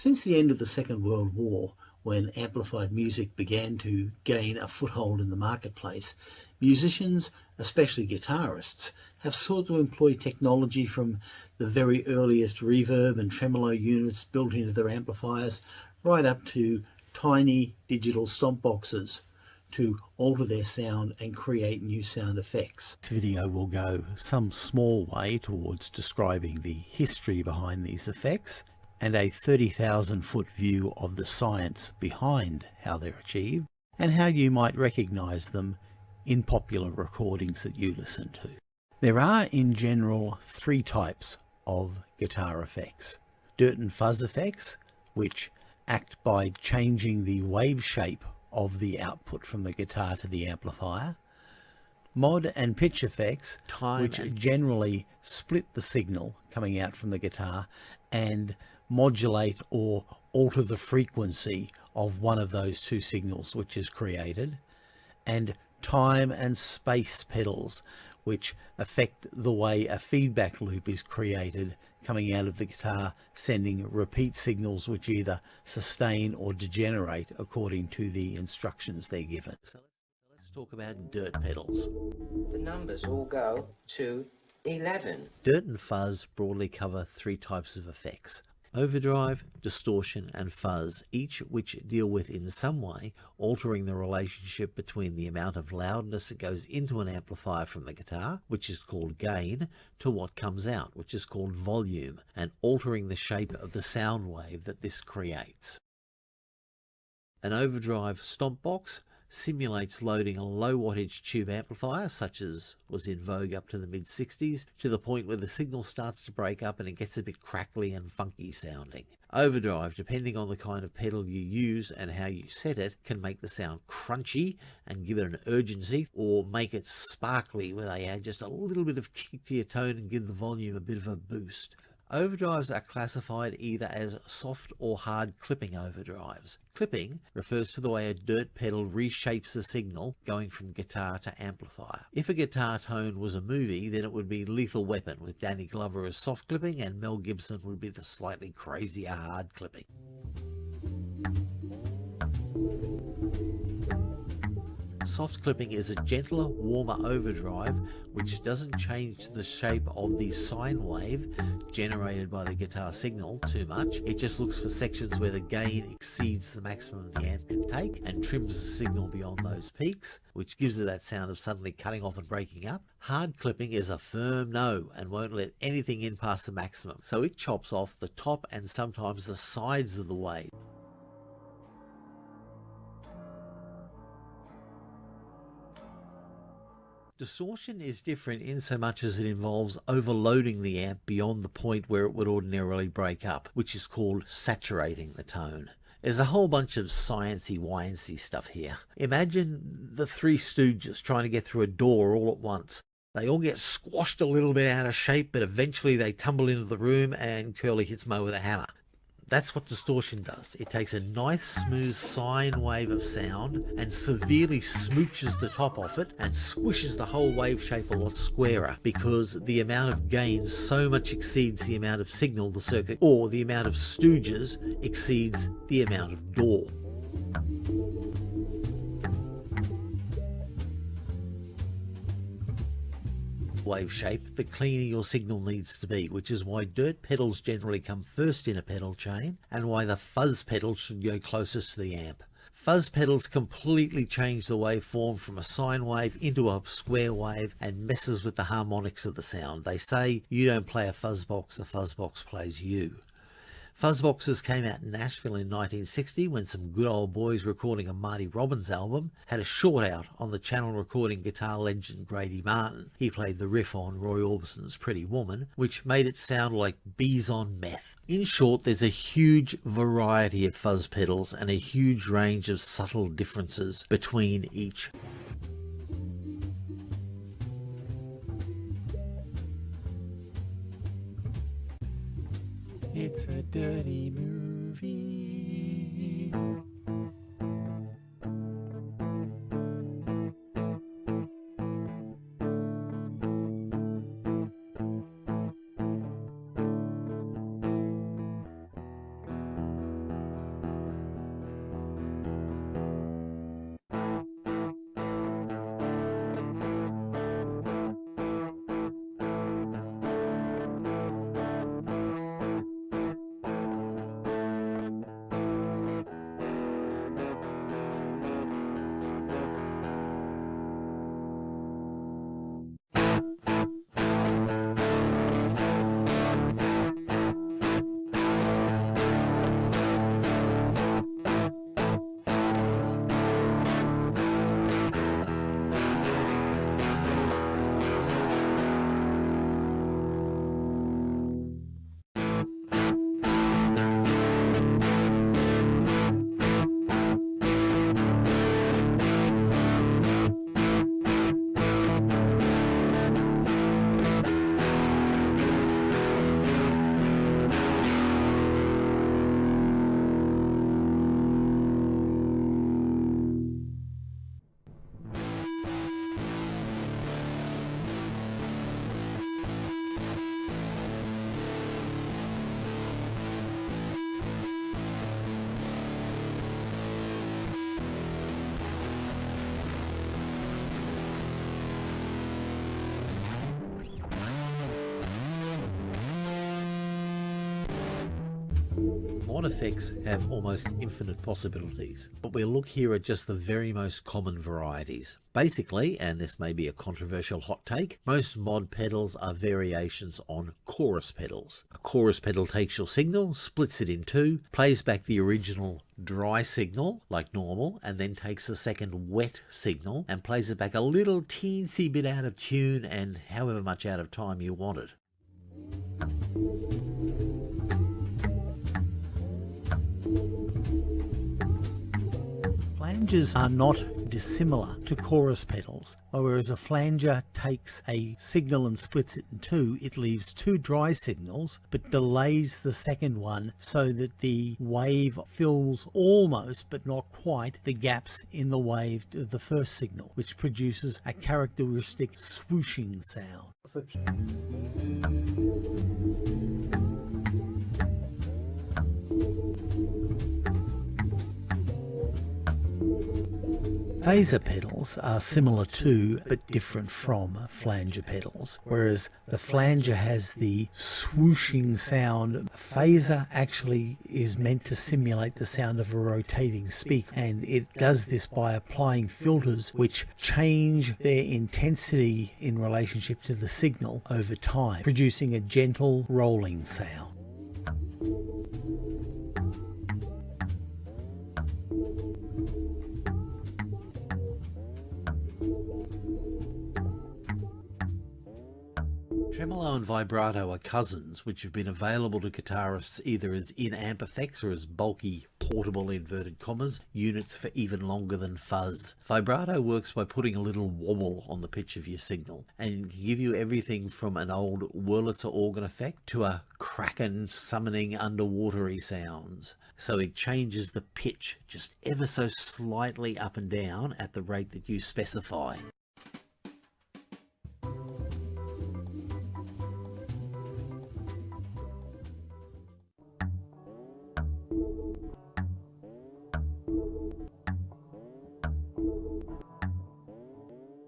Since the end of the Second World War, when amplified music began to gain a foothold in the marketplace, musicians, especially guitarists, have sought to employ technology from the very earliest reverb and tremolo units built into their amplifiers right up to tiny digital stomp boxes to alter their sound and create new sound effects. This video will go some small way towards describing the history behind these effects and a 30,000 foot view of the science behind how they're achieved and how you might recognize them in popular recordings that you listen to. There are in general three types of guitar effects. Dirt and fuzz effects, which act by changing the wave shape of the output from the guitar to the amplifier. Mod and pitch effects, Time which generally split the signal coming out from the guitar and modulate or alter the frequency of one of those two signals which is created and time and space pedals which affect the way a feedback loop is created coming out of the guitar sending repeat signals which either sustain or degenerate according to the instructions they're given. So let's talk about dirt pedals. The numbers all go to 11. Dirt and fuzz broadly cover three types of effects overdrive, distortion and fuzz, each which deal with in some way altering the relationship between the amount of loudness that goes into an amplifier from the guitar, which is called gain, to what comes out, which is called volume, and altering the shape of the sound wave that this creates. An overdrive stomp box simulates loading a low wattage tube amplifier, such as was in vogue up to the mid 60s, to the point where the signal starts to break up and it gets a bit crackly and funky sounding. Overdrive, depending on the kind of pedal you use and how you set it, can make the sound crunchy and give it an urgency, or make it sparkly where they add just a little bit of kick to your tone and give the volume a bit of a boost. Overdrives are classified either as soft or hard clipping overdrives. Clipping refers to the way a dirt pedal reshapes a signal going from guitar to amplifier. If a guitar tone was a movie, then it would be Lethal Weapon with Danny Glover as soft clipping and Mel Gibson would be the slightly crazier hard clipping. Soft clipping is a gentler, warmer overdrive which doesn't change the shape of the sine wave generated by the guitar signal too much. It just looks for sections where the gain exceeds the maximum the amp can take and trims the signal beyond those peaks, which gives it that sound of suddenly cutting off and breaking up. Hard clipping is a firm no and won't let anything in past the maximum, so it chops off the top and sometimes the sides of the wave. Distortion is different in so much as it involves overloading the amp beyond the point where it would ordinarily break up, which is called saturating the tone. There's a whole bunch of sciencey wincy stuff here. Imagine the three stooges trying to get through a door all at once. They all get squashed a little bit out of shape, but eventually they tumble into the room and Curly hits Moe with a hammer. That's what distortion does. It takes a nice smooth sine wave of sound and severely smooches the top off it and squishes the whole wave shape a lot squarer because the amount of gain so much exceeds the amount of signal the circuit or the amount of stooges exceeds the amount of door. Wave shape, the cleaner your signal needs to be, which is why dirt pedals generally come first in a pedal chain and why the fuzz pedal should go closest to the amp. Fuzz pedals completely change the waveform from a sine wave into a square wave and messes with the harmonics of the sound. They say you don't play a fuzz box, the fuzz box plays you. Fuzzboxes came out in Nashville in 1960 when some good old boys recording a Marty Robbins album had a short out on the channel recording guitar legend Grady Martin. He played the riff on Roy Orbison's Pretty Woman, which made it sound like bees on meth. In short, there's a huge variety of fuzz pedals and a huge range of subtle differences between each. It's a dirty movie. Mod effects have almost infinite possibilities, but we'll look here at just the very most common varieties. Basically, and this may be a controversial hot take, most mod pedals are variations on chorus pedals. A chorus pedal takes your signal, splits it in two, plays back the original dry signal like normal and then takes a second wet signal and plays it back a little teensy bit out of tune and however much out of time you want it. Flangers are not dissimilar to chorus pedals. Whereas a flanger takes a signal and splits it in two, it leaves two dry signals but delays the second one so that the wave fills almost but not quite the gaps in the wave of the first signal, which produces a characteristic swooshing sound. Phaser pedals are similar to but different from flanger pedals. Whereas the flanger has the swooshing sound, phaser actually is meant to simulate the sound of a rotating speaker and it does this by applying filters which change their intensity in relationship to the signal over time, producing a gentle rolling sound. Tremolo and vibrato are cousins which have been available to guitarists either as in-amp effects or as bulky portable inverted commas units for even longer than fuzz. Vibrato works by putting a little wobble on the pitch of your signal and can give you everything from an old Wurlitzer organ effect to a kraken summoning underwatery sounds. So it changes the pitch just ever so slightly up and down at the rate that you specify.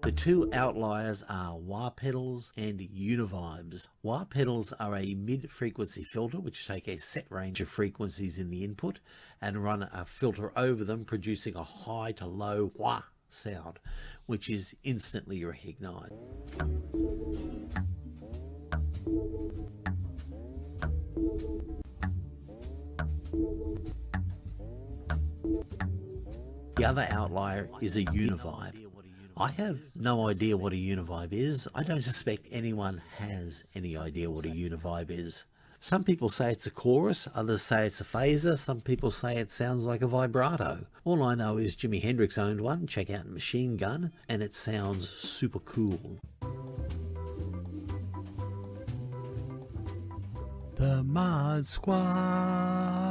The two outliers are wah pedals and univibes. Wah pedals are a mid-frequency filter which take a set range of frequencies in the input and run a filter over them producing a high to low wah sound which is instantly recognized. The other outlier is a univibe. I have no idea what a univibe is. I don't suspect anyone has any idea what a univibe is. Some people say it's a chorus, others say it's a phaser, some people say it sounds like a vibrato. All I know is Jimi Hendrix owned one, check out Machine Gun, and it sounds super cool. The Mod Squad.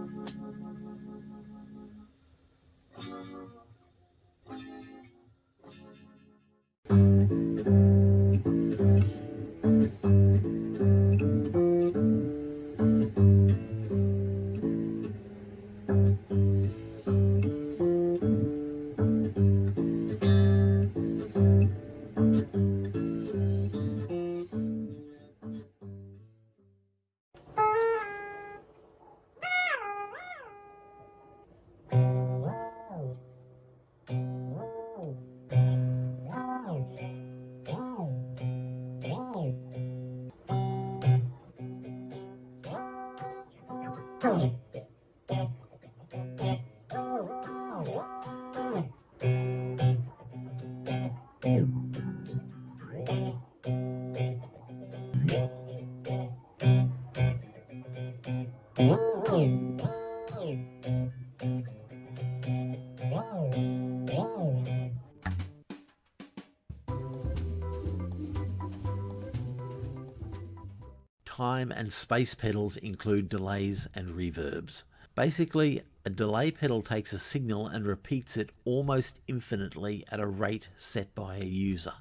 and space pedals include delays and reverbs. Basically, a delay pedal takes a signal and repeats it almost infinitely at a rate set by a user.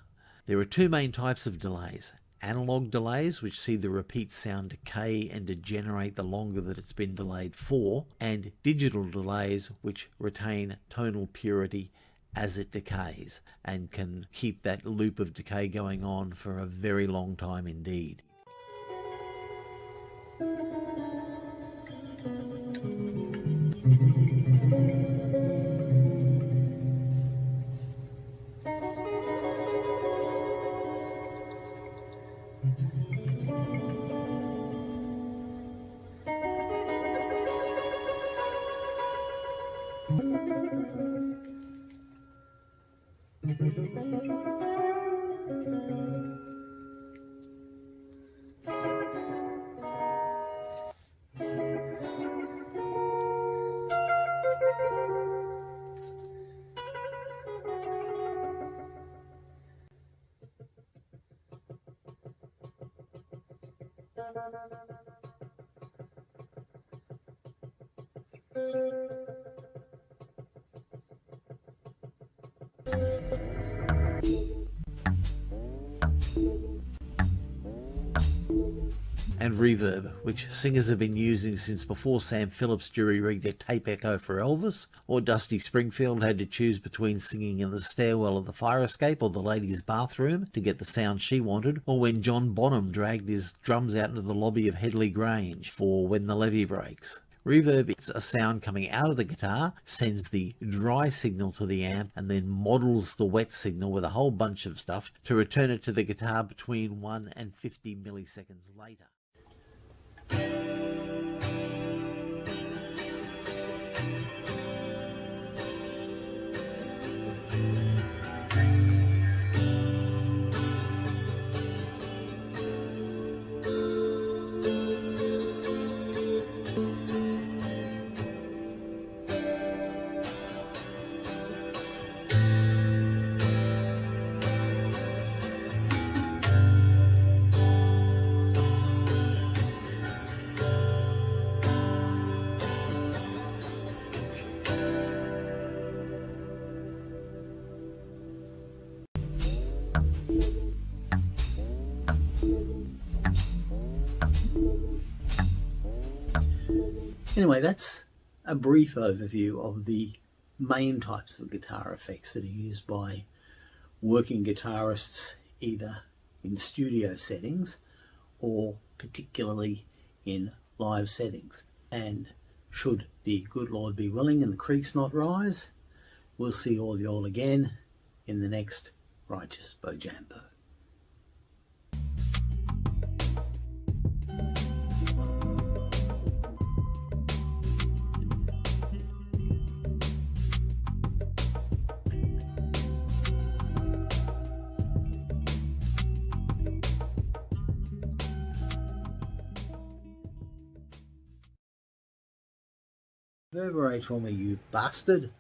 There are two main types of delays. Analog delays, which see the repeat sound decay and degenerate the longer that it's been delayed for, and digital delays, which retain tonal purity as it decays and can keep that loop of decay going on for a very long time indeed. And reverb, which singers have been using since before Sam Phillips jury-rigged a tape echo for Elvis, or Dusty Springfield had to choose between singing in the stairwell of the fire escape or the ladies' bathroom to get the sound she wanted, or when John Bonham dragged his drums out into the lobby of Headley Grange for When the Levee Breaks. Reverb is a sound coming out of the guitar, sends the dry signal to the amp, and then models the wet signal with a whole bunch of stuff to return it to the guitar between 1 and 50 milliseconds later. Anyway, that's a brief overview of the main types of guitar effects that are used by working guitarists either in studio settings or particularly in live settings. And should the good Lord be willing and the creeks not rise, we'll see all y'all again in the next Righteous Bojambo. Reverberate for me, you bastard.